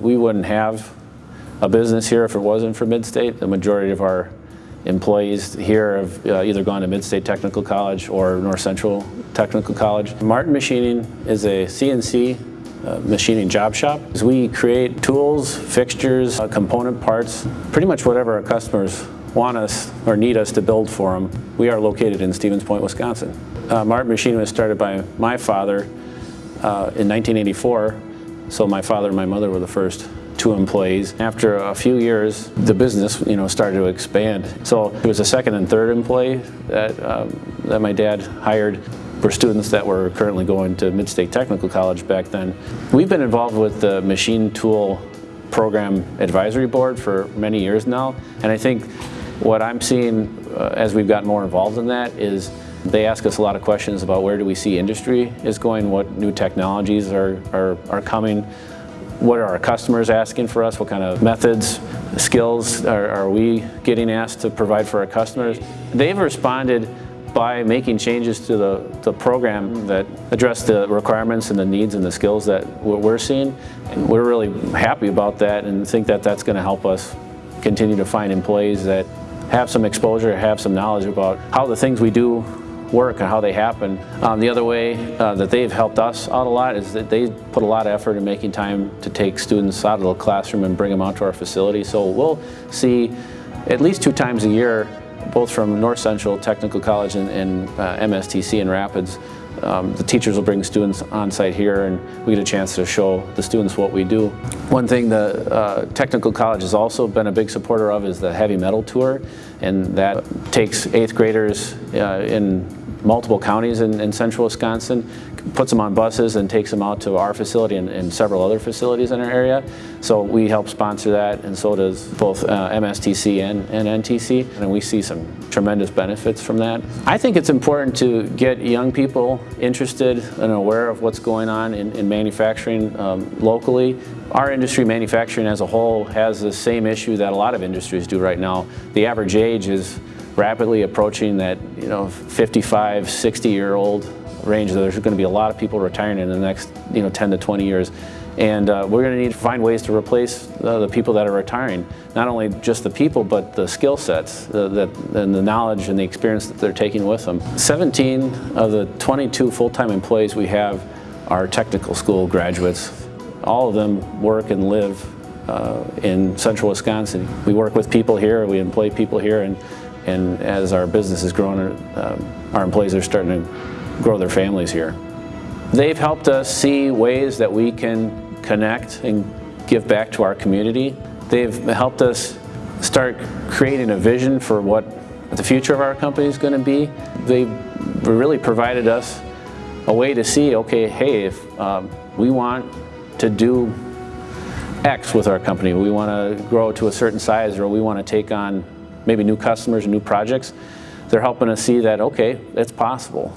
We wouldn't have a business here if it wasn't for Midstate. The majority of our employees here have uh, either gone to Midstate Technical College or North Central Technical College. Martin Machining is a CNC uh, machining job shop. We create tools, fixtures, uh, component parts, pretty much whatever our customers want us or need us to build for them. We are located in Stevens Point, Wisconsin. Uh, Martin Machining was started by my father uh, in 1984, so my father and my mother were the first two employees. After a few years, the business, you know, started to expand. So it was a second and third employee that, um, that my dad hired for students that were currently going to Midstate Technical College back then. We've been involved with the machine tool program advisory board for many years now, and I think what I'm seeing uh, as we've gotten more involved in that is they ask us a lot of questions about where do we see industry is going, what new technologies are, are, are coming, what are our customers asking for us? What kind of methods, skills are, are we getting asked to provide for our customers? They've responded by making changes to the, the program that address the requirements and the needs and the skills that we're seeing. And we're really happy about that and think that that's going to help us continue to find employees that have some exposure, have some knowledge about how the things we do work and how they happen. Um, the other way uh, that they've helped us out a lot is that they put a lot of effort in making time to take students out of the classroom and bring them out to our facility. So we'll see at least two times a year, both from North Central Technical College and, and uh, MSTC in Rapids, um, the teachers will bring students on site here and we get a chance to show the students what we do. One thing the uh, Technical College has also been a big supporter of is the heavy metal tour and that takes eighth graders uh, in multiple counties in, in, central Wisconsin, puts them on buses and takes them out to our facility and, and, several other facilities in our area. So we help sponsor that and so does both uh, MSTC and, and, NTC and we see some tremendous benefits from that. I think it's important to get young people interested and aware of what's going on in, in manufacturing um, locally. Our industry, manufacturing as a whole, has the same issue that a lot of industries do right now. The average age is rapidly approaching that you know 55, 60 year old range. There's going to be a lot of people retiring in the next you know 10 to 20 years. And uh, we're going to need to find ways to replace uh, the people that are retiring. Not only just the people, but the skill sets the, and the knowledge and the experience that they're taking with them. 17 of the 22 full-time employees we have are technical school graduates. All of them work and live uh, in central Wisconsin. We work with people here, we employ people here, and and as our business has grown, um, our employees are starting to grow their families here. They've helped us see ways that we can connect and give back to our community. They've helped us start creating a vision for what the future of our company is going to be. They've really provided us a way to see, okay, hey, if um, we want to do X with our company, we want to grow to a certain size or we want to take on maybe new customers new projects, they're helping us see that, okay, it's possible.